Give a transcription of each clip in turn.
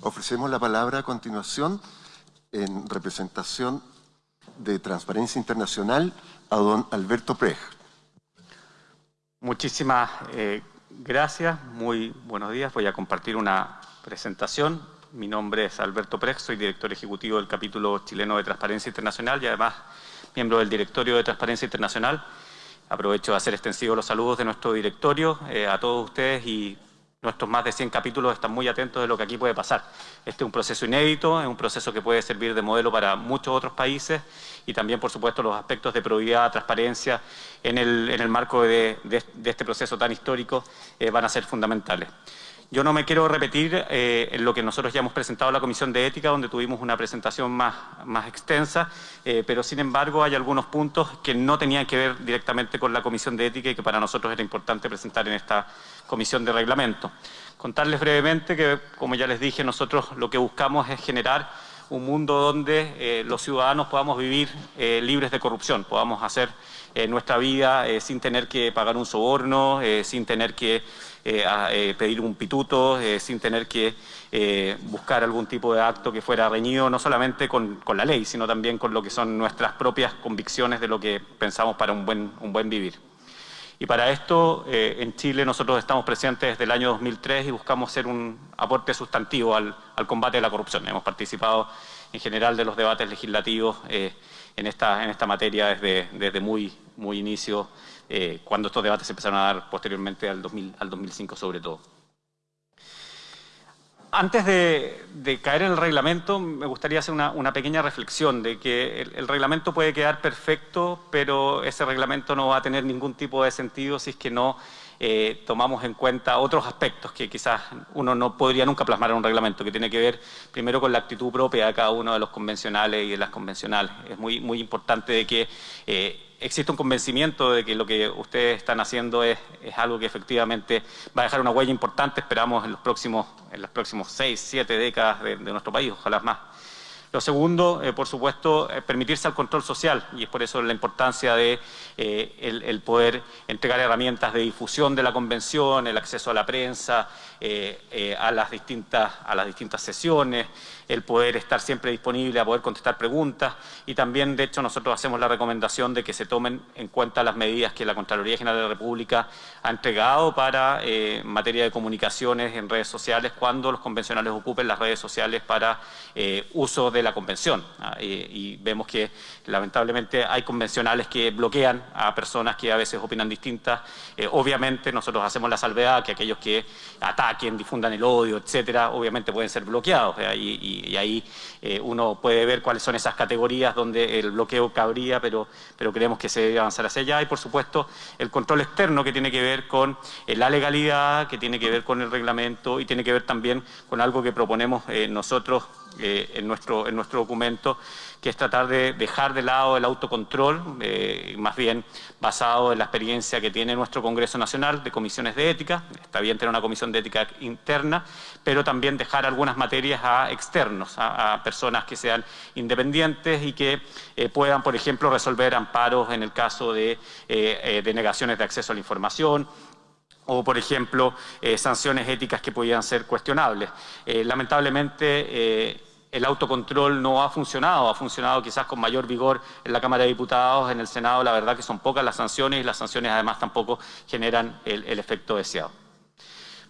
Ofrecemos la palabra a continuación en representación de Transparencia Internacional a don Alberto Prej. Muchísimas eh, gracias, muy buenos días. Voy a compartir una presentación. Mi nombre es Alberto Prej, soy director ejecutivo del capítulo chileno de Transparencia Internacional y además miembro del directorio de Transparencia Internacional. Aprovecho de hacer extensivos los saludos de nuestro directorio eh, a todos ustedes y nuestros más de 100 capítulos están muy atentos de lo que aquí puede pasar. Este es un proceso inédito, es un proceso que puede servir de modelo para muchos otros países y también, por supuesto, los aspectos de probidad, transparencia en el, en el marco de, este proceso tan histórico eh, van a ser fundamentales. Yo no me quiero repetir eh, en lo que nosotros ya hemos presentado a la Comisión de Ética, donde tuvimos una presentación más, más extensa, eh, pero sin embargo hay algunos puntos que no tenían que ver directamente con la Comisión de Ética y que para nosotros era importante presentar en esta Comisión de Reglamento. Contarles brevemente que, como ya les dije, nosotros lo que buscamos es generar un mundo donde eh, los ciudadanos podamos vivir libres de corrupción, podamos hacer nuestra vida sin tener que pagar un soborno, sin tener que a, eh, pedir un pituto eh, sin tener que buscar algún tipo de acto que fuera reñido no solamente con, la ley, sino también con lo que son nuestras propias convicciones de lo que pensamos para un buen, un buen vivir. Y para esto, en Chile nosotros estamos presentes desde el año 2003 y buscamos ser un aporte sustantivo al, combate de la corrupción. Hemos participado en general de los debates legislativos en, esta, en esta materia desde, desde muy, muy inicio eh, cuando estos debates se empezaron a dar posteriormente al, 2000, al 2005 sobre todo. Antes de, caer en el reglamento, me gustaría hacer una, pequeña reflexión de que el, reglamento puede quedar perfecto, pero ese reglamento no va a tener ningún tipo de sentido si es que no eh, tomamos en cuenta otros aspectos que quizás uno no podría nunca plasmar en un reglamento, que tiene que ver primero con la actitud propia de cada uno de los convencionales y de las convencionales. Es muy, muy importante de que eh, existe un convencimiento de que lo que ustedes están haciendo es, algo que efectivamente va a dejar una huella importante, esperamos en los próximos, en los próximos seis, siete décadas de, nuestro país, ojalá más. Lo segundo, eh, por supuesto, es permitirse al control social y es por eso la importancia de eh, el, poder entregar herramientas de difusión de la convención, el acceso a la prensa, eh, a, las distintas, a las distintas sesiones, el poder estar siempre disponible a poder contestar preguntas. Y también, de hecho, nosotros hacemos la recomendación de que se tomen en cuenta las medidas que la Contraloría General de la República ha entregado para eh, materia de comunicaciones en redes sociales cuando los convencionales ocupen las redes sociales para eh, uso de la convención. Ah, y, vemos que lamentablemente hay convencionales que bloquean a personas que a veces opinan distintas. Eh, obviamente nosotros hacemos la salvedad que aquellos que ataquen, difundan el odio, etcétera, obviamente pueden ser bloqueados. y y, ahí eh, uno puede ver cuáles son esas categorías donde el bloqueo cabría, pero, pero creemos que se debe avanzar hacia allá. Y, por supuesto, el control externo que tiene que ver con eh, la legalidad, que tiene que ver con el reglamento y tiene que ver también con algo que proponemos eh, nosotros eh, en, nuestro, en nuestro documento, que es tratar de dejar de lado el autocontrol, eh, más bien basado en la experiencia que tiene nuestro Congreso Nacional de comisiones de ética, está bien tener una comisión de ética interna, pero también dejar algunas materias a externos, a, personas que sean independientes y que eh, puedan, por ejemplo, resolver amparos en el caso de denegaciones de acceso a la información, o, por ejemplo, sanciones éticas que podían ser cuestionables. lamentablemente, el autocontrol no ha funcionado, ha funcionado quizás con mayor vigor en la Cámara de Diputados, en el Senado, la verdad que son pocas las sanciones y las sanciones además tampoco generan el, efecto deseado.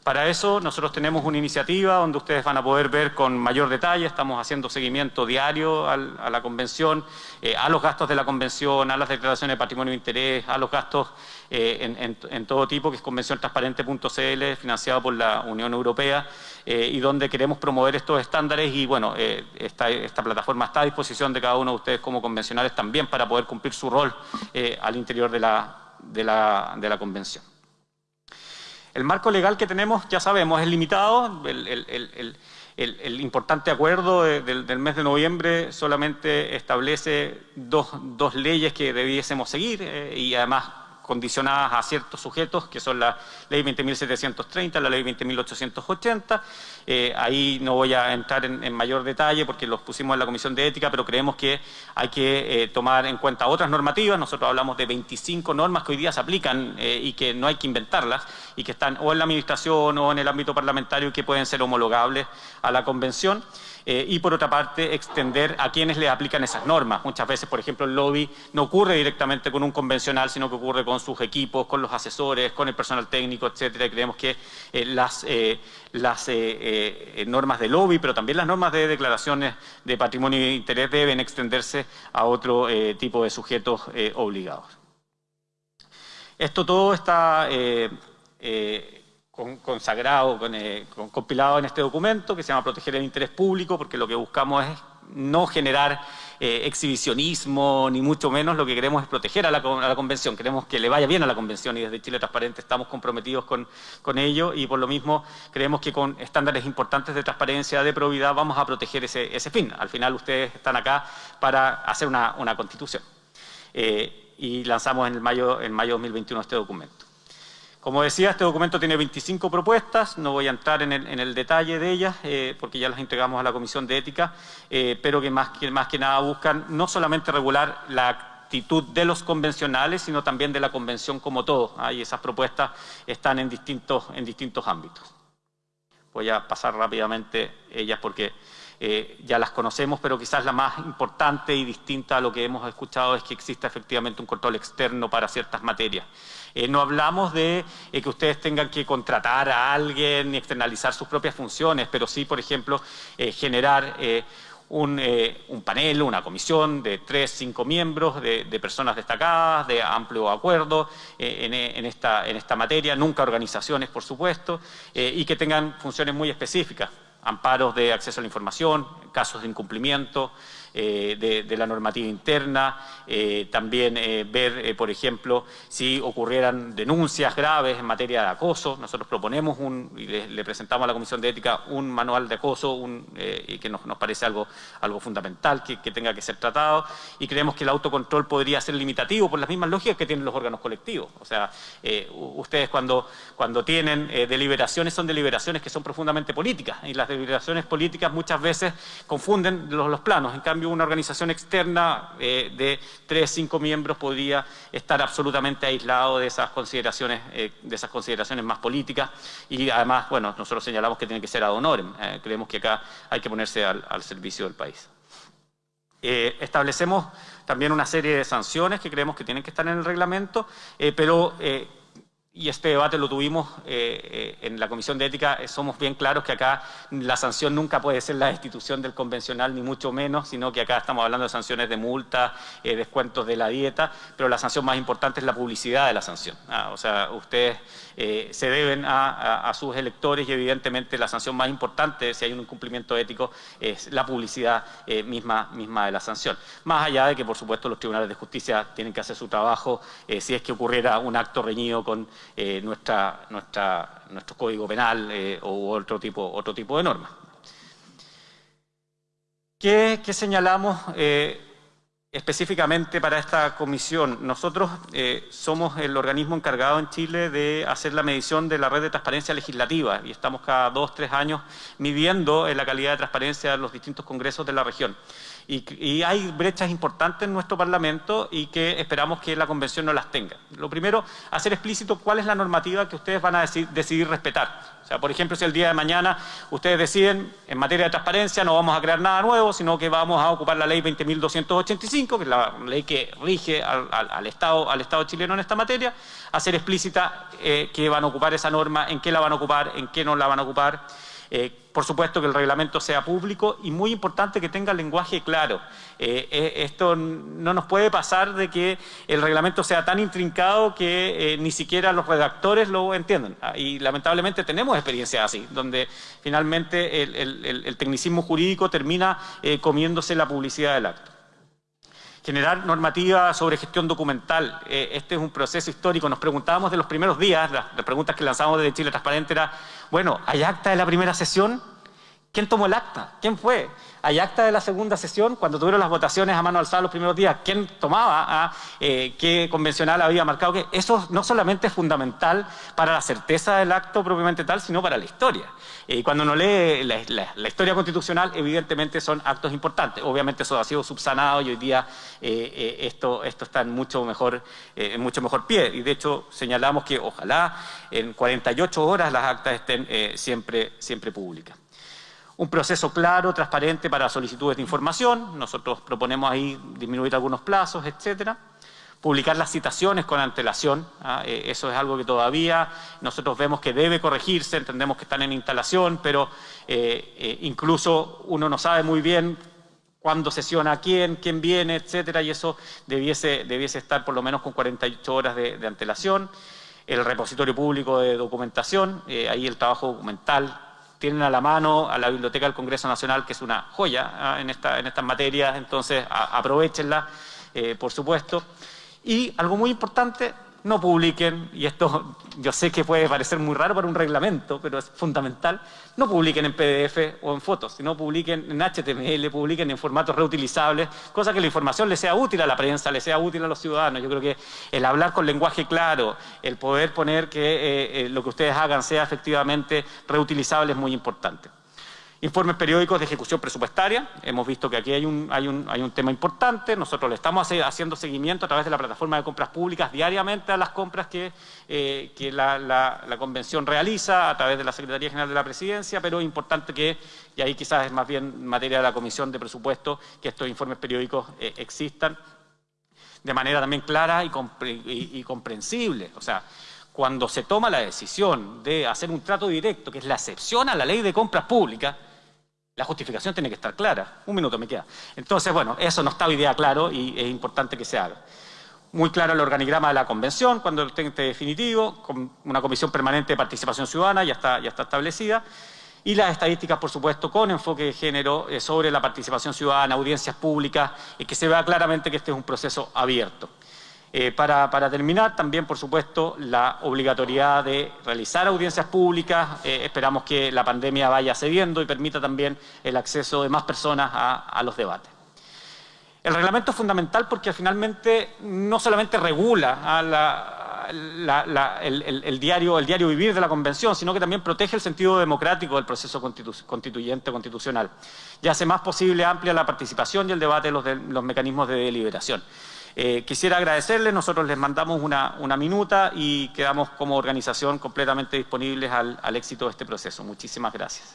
Para eso nosotros tenemos una iniciativa donde ustedes van a poder ver con mayor detalle, estamos haciendo seguimiento diario a la convención, eh, a los gastos de la convención, a las declaraciones de patrimonio de interés, a los gastos eh, en, todo tipo, que es convenciontransparente.cl, financiado por la Unión Europea, eh, y donde queremos promover estos estándares y bueno, esta, esta, plataforma está a disposición de cada uno de ustedes como convencionales también para poder cumplir su rol al interior de la, de la, de la convención. El marco legal que tenemos, ya sabemos, es limitado. El, importante acuerdo del, mes de noviembre solamente establece dos, leyes que debiésemos seguir eh, y además condicionadas a ciertos sujetos, que son la ley 20.730, la ley 20.880, Eh, ahí no voy a entrar en, mayor detalle porque los pusimos en la Comisión de Ética, pero creemos que hay que eh, tomar en cuenta otras normativas. Nosotros hablamos de 25 normas que hoy día se aplican eh, y que no hay que inventarlas y que están o en la Administración o en el ámbito parlamentario y que pueden ser homologables a la Convención. Eh, y por otra parte extender a quienes le aplican esas normas. Muchas veces, por ejemplo, el lobby no ocurre directamente con un convencional, sino que ocurre con sus equipos, con los asesores, con el personal técnico, etcétera. Y creemos que eh, las, eh, normas de lobby, pero también las normas de declaraciones de patrimonio e interés deben extenderse a otro tipo de sujetos obligados. Esto todo está consagrado, eh, compilado en este documento que se llama Proteger el Interés Público, porque lo que buscamos es no generar eh, exhibicionismo, ni mucho menos lo que queremos es proteger a la, Convención. Queremos que le vaya bien a la Convención y desde Chile Transparente estamos comprometidos con, con ello y por lo mismo creemos que con estándares importantes de transparencia, de probidad, vamos a proteger ese, ese fin. Al final ustedes están acá para hacer una, constitución. Eh, y lanzamos en, mayo, en mayo de 2021 este documento. Como decía, este documento tiene 25 propuestas, no voy a entrar en el, detalle de ellas eh, porque ya las entregamos a la Comisión de Ética, eh, pero que más, que más que nada buscan no solamente regular la actitud de los convencionales, sino también de la convención como todo. y esas propuestas están en distintos, en distintos ámbitos. Voy a pasar rápidamente ellas porque eh, ya las conocemos, pero quizás la más importante y distinta a lo que hemos escuchado es que exista efectivamente un control externo para ciertas materias. Eh, no hablamos de eh, que ustedes tengan que contratar a alguien ni externalizar sus propias funciones, pero sí, por ejemplo, generar un, panel, una comisión de tres, cinco miembros, de, personas destacadas, de amplio acuerdo en, esta, en, esta, materia, nunca organizaciones, por supuesto, y que tengan funciones muy específicas amparos de acceso a la información, casos de incumplimiento, eh, de, la normativa interna, eh, también eh, ver, por ejemplo, si ocurrieran denuncias graves en materia de acoso. Nosotros proponemos un, y le, presentamos a la Comisión de Ética un manual de acoso un, y que nos, parece algo, algo fundamental que, tenga que ser tratado y creemos que el autocontrol podría ser limitativo por las mismas lógicas que tienen los órganos colectivos. O sea, ustedes cuando, cuando tienen deliberaciones son deliberaciones que son profundamente políticas y las deliberaciones políticas muchas veces confunden los, los planos. En cambio, una organización externa eh, de tres, cinco miembros podría estar absolutamente aislado de esas consideraciones, eh, de esas consideraciones más políticas y además, bueno, nosotros señalamos que tiene que ser ad honorem, eh, creemos que acá hay que ponerse al, servicio del país. establecemos también una serie de sanciones que creemos que tienen que estar en el reglamento, pero y este debate lo tuvimos eh, eh, en la Comisión de Ética, eh, somos bien claros que acá la sanción nunca puede ser la destitución del convencional, ni mucho menos, sino que acá estamos hablando de sanciones de multa, descuentos de la dieta, pero la sanción más importante es la publicidad de la sanción. Ah, o sea, ustedes se deben a, sus electores y evidentemente la sanción más importante, si hay un incumplimiento ético, es la publicidad misma, misma de la sanción. Más allá de que, por supuesto, los tribunales de justicia tienen que hacer su trabajo si es que ocurriera un acto reñido con eh, nuestra, nuestra, nuestro código penal eh, o otro tipo, otro tipo de normas. ¿Qué, señalamos eh, específicamente para esta comisión? Nosotros somos el organismo encargado en Chile de hacer la medición de la red de transparencia legislativa y estamos cada dos, tres años midiendo la calidad de transparencia de los distintos congresos de la región. Y, hay brechas importantes en nuestro Parlamento y que esperamos que la Convención no las tenga. Lo primero, hacer explícito cuál es la normativa que ustedes van a decidir, respetar. O sea, por ejemplo, si el día de mañana ustedes deciden, en materia de transparencia no vamos a crear nada nuevo, sino que vamos a ocupar la ley 20.285, que es la ley que rige al, Estado, al Estado chileno en esta materia, hacer explícita eh, qué van a ocupar esa norma, en qué la van a ocupar, en qué no la van a ocupar. Eh, por supuesto que el reglamento sea público y muy importante que tenga lenguaje claro. Eh, eh, esto no nos puede pasar de que el reglamento sea tan intrincado que ni siquiera los redactores lo entiendan. Ah, y lamentablemente tenemos experiencias así, donde finalmente el tecnicismo jurídico termina comiéndose la publicidad del acto generar normativa sobre gestión documental. Eh, este es un proceso histórico. Nos preguntábamos de los primeros días, las, preguntas que lanzamos desde Chile Transparente era, bueno, ¿hay acta de la primera sesión? ¿Quién tomó el acta? ¿Quién fue? Hay acta de la segunda sesión, cuando tuvieron las votaciones a mano alzada los primeros días, ¿quién tomaba? Ah, eh, ¿Qué convencional había marcado? que Eso no solamente es fundamental para la certeza del acto propiamente tal, sino para la historia. Y cuando uno lee la, historia constitucional, evidentemente son actos importantes. Obviamente eso ha sido subsanado y hoy día eh, eh, esto, esto está en mucho, mejor, en mucho mejor pie. Y de hecho señalamos que ojalá en 48 horas las actas estén siempre, siempre públicas. Un proceso claro, transparente para solicitudes de información. Nosotros proponemos ahí disminuir algunos plazos, etcétera. Publicar las citaciones con antelación. ¿ah? Eh, eso es algo que todavía nosotros vemos que debe corregirse. Entendemos que están en instalación, pero eh, eh, incluso uno no sabe muy bien cuándo sesiona quién, quién viene, etcétera, y eso debiese, debiese estar por lo menos con 48 horas de antelación. El repositorio público de documentación, ahí el trabajo documental tienen a la mano a la Biblioteca del Congreso Nacional, que es una joya ah, en, esta, en estas materias, entonces aprovechenla, eh, por supuesto. Y algo muy importante, no publiquen, y esto yo sé que puede parecer muy raro para un reglamento, pero es fundamental, no publiquen en PDF o en fotos, sino publiquen en HTML, publiquen en formatos reutilizables, cosa que la información le sea útil a la prensa, le sea útil a los ciudadanos. Yo creo que el hablar con lenguaje claro, el poder poner que eh, eh, lo que ustedes hagan sea efectivamente reutilizable es muy importante. Informes periódicos de ejecución presupuestaria. Hemos visto que aquí hay un, hay un, hay un tema importante. Nosotros le estamos haciendo seguimiento a través de la plataforma de compras públicas diariamente a las compras que, eh, la, Convención realiza a través de la Secretaría General de la Presidencia, pero es importante que, y ahí quizás es más bien materia de la Comisión de Presupuesto, que estos informes periódicos eh, existan de manera también clara y, y, y comprensible. O sea, cuando se toma la decisión de hacer un trato directo, que es la excepción a la ley de compras públicas, la justificación tiene que estar clara. Un minuto me queda. Entonces, bueno, eso no está hoy día claro y es importante que se haga. Muy claro el organigrama de la convención, cuando esté definitivo, con una comisión permanente de participación ciudadana, ya está, ya está establecida, y las estadísticas, por supuesto, con enfoque de género eh, sobre la participación ciudadana, audiencias públicas, y que se vea claramente que este es un proceso abierto. Eh, para, terminar, también, por supuesto, la obligatoriedad de realizar audiencias públicas. Eh, esperamos que la pandemia vaya cediendo y permita también el acceso de más personas a, los debates. El reglamento es fundamental porque finalmente no solamente regula el, diario, el diario vivir de la Convención, sino que también protege el sentido democrático del proceso constituyente constitucional y hace más posible amplia la participación y el debate de los mecanismos de deliberación. Eh, quisiera agradecerles, nosotros les mandamos una, minuta y quedamos como organización completamente disponibles al, al éxito de este proceso. Muchísimas gracias.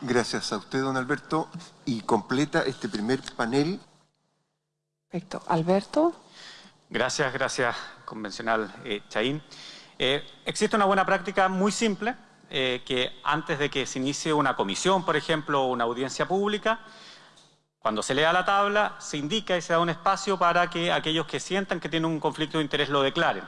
Gracias a usted, don Alberto. Y completa este primer panel. Perfecto. Alberto. Gracias, gracias, convencional eh, Chaín. Eh, existe una buena práctica muy simple eh, que antes de que se inicie una comisión, por ejemplo, o una audiencia pública, cuando se lea la tabla, se indica y se da un espacio para que aquellos que sientan que tienen un conflicto de interés lo declaren.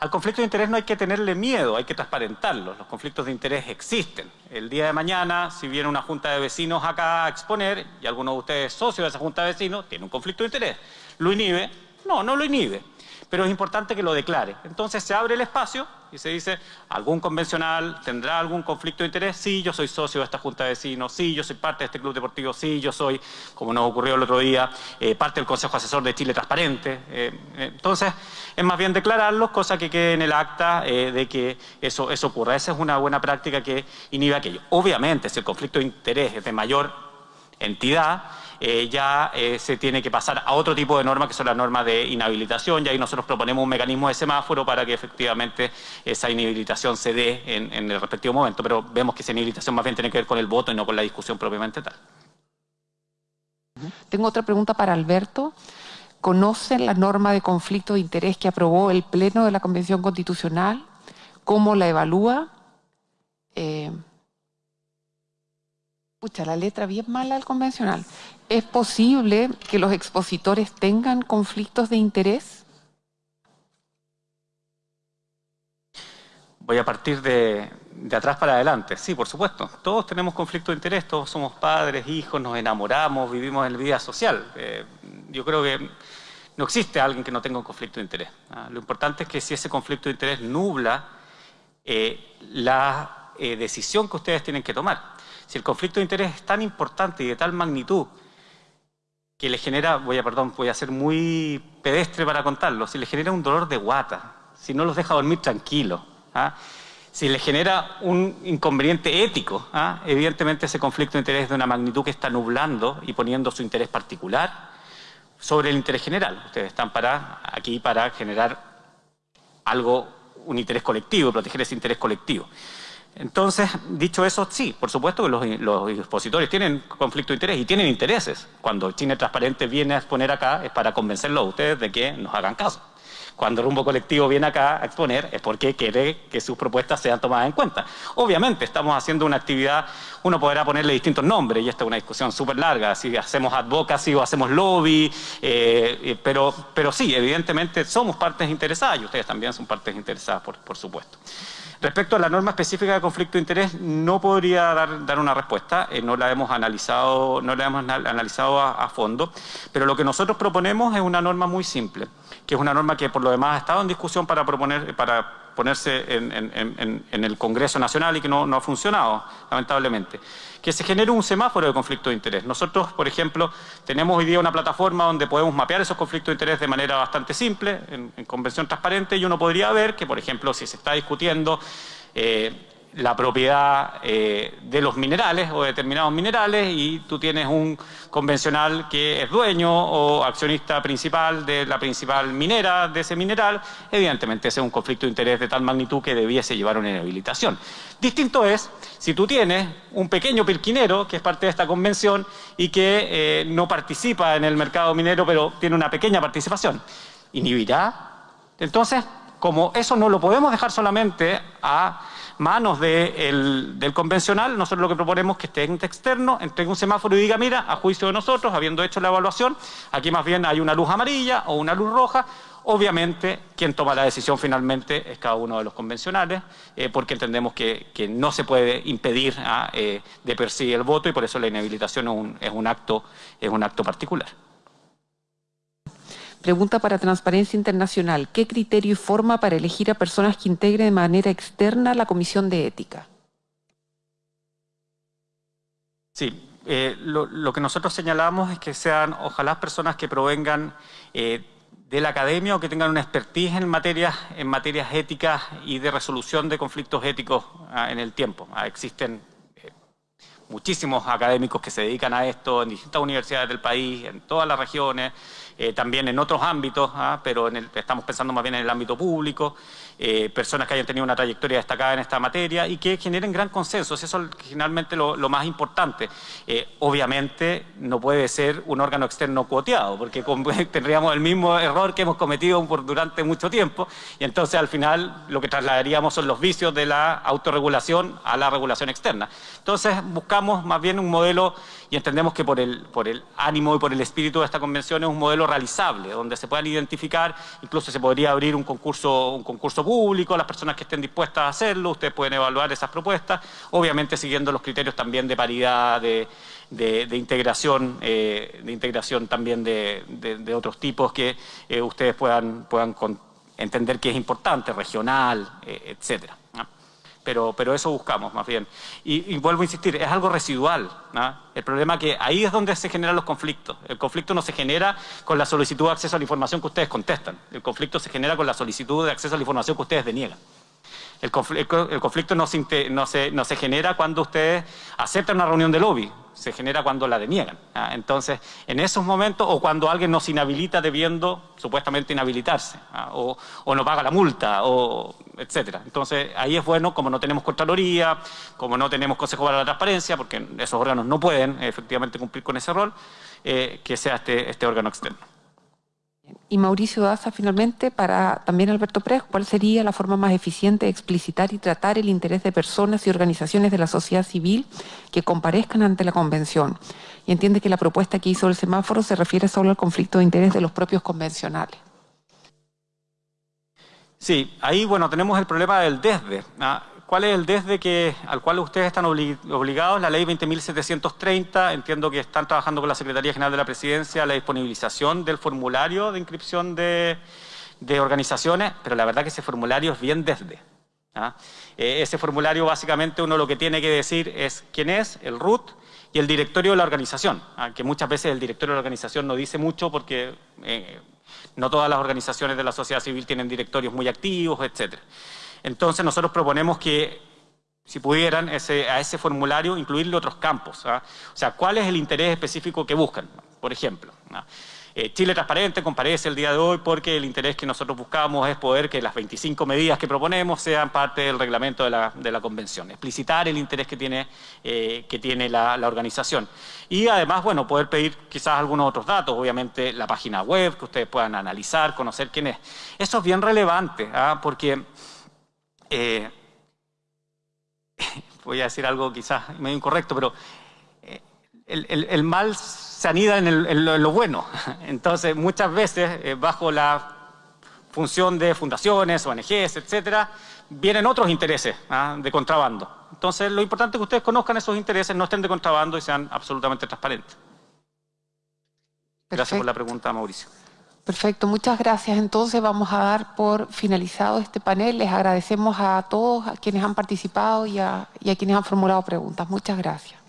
Al conflicto de interés no hay que tenerle miedo, hay que transparentarlo. Los conflictos de interés existen. El día de mañana, si viene una junta de vecinos acá a exponer, y alguno de ustedes es socio de esa junta de vecinos, tiene un conflicto de interés, ¿lo inhibe? No, no lo inhibe pero es importante que lo declare. Entonces se abre el espacio y se dice, ¿algún convencional tendrá algún conflicto de interés? Sí, yo soy socio de esta junta de vecinos, sí, yo soy parte de este club deportivo, sí, yo soy, como nos ocurrió el otro día, eh, parte del Consejo Asesor de Chile Transparente. Eh, entonces, es más bien declararlo, cosa que quede en el acta eh, de que eso, eso ocurra. Esa es una buena práctica que inhibe aquello. Obviamente, si el conflicto de interés es de mayor entidad, eh, ya eh, se tiene que pasar a otro tipo de normas que son las normas de inhabilitación y ahí nosotros proponemos un mecanismo de semáforo para que efectivamente esa inhabilitación se dé en, el respectivo momento, pero vemos que esa inhabilitación más bien tiene que ver con el voto y no con la discusión propiamente tal. Tengo otra pregunta para Alberto. ¿Conocen la norma de conflicto de interés que aprobó el Pleno de la Convención Constitucional? ¿Cómo la evalúa? Eh, Pucha, la letra bien mala del convencional. ¿Es posible que los expositores tengan conflictos de interés? Voy a partir de, atrás para adelante. Sí, por supuesto. Todos tenemos conflictos de interés, todos somos padres, hijos, nos enamoramos, vivimos en la vida social. Eh, yo creo que no existe alguien que no tenga un conflicto de interés. ¿ah? Lo importante es que si ese conflicto de interés nubla eh, la eh, decisión que ustedes tienen que tomar. Si el conflicto de interés es tan importante y de tal magnitud que le genera, voy a, perdón, voy a ser muy pedestre para contarlo, si le genera un dolor de guata, si no los deja dormir tranquilos, ¿ah? si le genera un inconveniente ético, ¿ah? evidentemente ese conflicto de interés es de una magnitud que está nublando y poniendo su interés particular sobre el interés general. Ustedes están para, aquí para generar algo, un interés colectivo, proteger ese interés colectivo. Entonces, dicho eso, sí, por supuesto que los, los, expositores tienen conflicto de interés y tienen intereses. Cuando China Transparente viene a exponer acá es para convencerlos a ustedes de que nos hagan caso. Cuando Rumbo Colectivo viene acá a exponer es porque quiere que sus propuestas sean tomadas en cuenta. Obviamente estamos haciendo una actividad, uno podrá ponerle distintos nombres y esta es una discusión súper larga, si hacemos advocacy o hacemos lobby, eh, pero, pero sí, evidentemente somos partes interesadas y ustedes también son partes interesadas, por supuesto. Respecto a la norma específica de conflicto de interés, no podría dar, una respuesta, eh, no la hemos analizado, no la hemos analizado a, fondo, pero lo que nosotros proponemos es una norma muy simple, que es una norma que por lo demás ha estado en discusión para proponer, para ponerse en, el Congreso Nacional y que no, ha funcionado, lamentablemente. Que se genere un semáforo de conflicto de interés. Nosotros, por ejemplo, tenemos hoy día una plataforma donde podemos mapear esos conflictos de interés de manera bastante simple, en, convención transparente, y uno podría ver que, por ejemplo, si se está discutiendo eh, la propiedad eh, de los minerales o determinados minerales y tú tienes un convencional que es dueño o accionista principal de la principal minera de ese mineral, evidentemente ese es un conflicto de interés de tal magnitud que debiese llevar una inhabilitación. Distinto es si tú tienes un pequeño pirquinero que es parte de esta convención y que eh, no participa en el mercado minero pero tiene una pequeña participación. ¿Inhibirá? Entonces, como eso no lo podemos dejar solamente a manos del convencional, nosotros lo que proponemos es que este ente externo entregue un semáforo y diga, mira, a juicio de nosotros, habiendo hecho la evaluación, aquí más bien hay una luz amarilla o una luz roja, Obviamente, quien toma la decisión finalmente es cada uno de los convencionales, eh, porque entendemos que, no se puede impedir ah, eh, de per el voto y por eso la inhabilitación es un acto particular. Pregunta para Transparencia Internacional. ¿Qué criterio y forma para elegir a personas que integren de manera externa la Comisión de Ética? Sí, eh, lo, que nosotros señalamos es que sean ojalá personas que provengan eh, de la academia o que tengan una expertise en materias, en materias éticas y de resolución de conflictos éticos ah, en el tiempo. Ah, existen eh, muchísimos académicos que se dedican a esto en distintas universidades del país, en todas las regiones, eh, también en otros ámbitos, ¿ah? pero estamos pensando más bien en el ámbito público, eh, personas que hayan tenido una trayectoria destacada en esta materia y que generen gran consenso, eso es finalmente lo, más importante. Eh, obviamente no puede ser un órgano externo cuoteado, porque tendríamos el mismo error que hemos cometido durante mucho tiempo y entonces al final lo que trasladaríamos son los vicios de la autorregulación a la regulación externa. Entonces buscamos más bien un modelo y entendemos que por el, por el ánimo y por el espíritu de esta convención es un modelo realizable, donde se puedan identificar, incluso se podría abrir un concurso, un concurso público, las personas que estén dispuestas a hacerlo, ustedes pueden evaluar esas propuestas, obviamente siguiendo los criterios también de paridad, de, integración, de integración también de, otros tipos que eh, ustedes puedan, puedan entender que es importante, regional, eh, etcétera pero, pero eso buscamos más bien. Y, vuelvo a insistir, es algo residual. El problema es que ahí es donde se generan los conflictos. El conflicto no se genera con la solicitud de acceso a la información que ustedes contestan. El conflicto se genera con la solicitud de acceso a la información que ustedes deniegan. El, conflicto no se, no, se, no se, genera cuando ustedes aceptan una reunión de lobby, se genera cuando la deniegan. Entonces, en esos momentos, o cuando alguien nos inhabilita debiendo supuestamente inhabilitarse, o, o, no paga la multa, o etcétera. Entonces, ahí es bueno, como no tenemos Contraloría, como no tenemos Consejo para la Transparencia, porque esos órganos no pueden efectivamente cumplir con ese rol, eh, que sea este, este órgano externo. Y Mauricio Daza, finalmente, para también Alberto Pérez, ¿cuál sería la forma más eficiente de explicitar y tratar el interés de personas y organizaciones de la sociedad civil que comparezcan ante la convención? Y entiende que la propuesta que hizo el semáforo se refiere solo al conflicto de interés de los propios convencionales. Sí, ahí bueno tenemos el problema del desde. ¿ah? ¿Cuál es el desde que, al cual ustedes están obligados? La ley 20.730, entiendo que están trabajando con la Secretaría General de la Presidencia la disponibilización del formulario de inscripción de, organizaciones, pero la verdad que ese formulario es bien desde. ¿ah? Eh, ese formulario básicamente uno lo que tiene que decir es quién es, el root y el directorio de la organización, ¿ah? que muchas veces el directorio de la organización no dice mucho porque eh, no todas las organizaciones de la sociedad civil tienen directorios muy activos, etc. Entonces nosotros proponemos que si pudieran, a ese formulario incluirle otros campos. ¿ah? O sea, ¿cuál es el interés específico que buscan? Por ejemplo, eh, Chile Transparente comparece el día de hoy porque el interés que nosotros buscamos es poder que las 25 medidas que proponemos sean parte del reglamento de la, convención, explicitar el interés que tiene, eh, que tiene la, organización. Y además, bueno, poder pedir quizás algunos otros datos, obviamente la página web, que ustedes puedan analizar, conocer quién es. Eso es bien relevante, ¿ah? porque... Eh, voy a decir algo quizás medio incorrecto, pero el mal se anida en, lo bueno. Entonces, muchas veces, eh, bajo la función de fundaciones, ONGs, etcétera, vienen otros intereses ¿ah? de contrabando. Entonces, lo importante es que ustedes conozcan esos intereses, no estén de contrabando y sean absolutamente transparentes. Gracias por la pregunta, Mauricio. Perfecto, muchas gracias. Entonces vamos a dar por finalizado este panel. Les agradecemos a todos a quienes han participado y a quienes han formulado preguntas. Muchas gracias.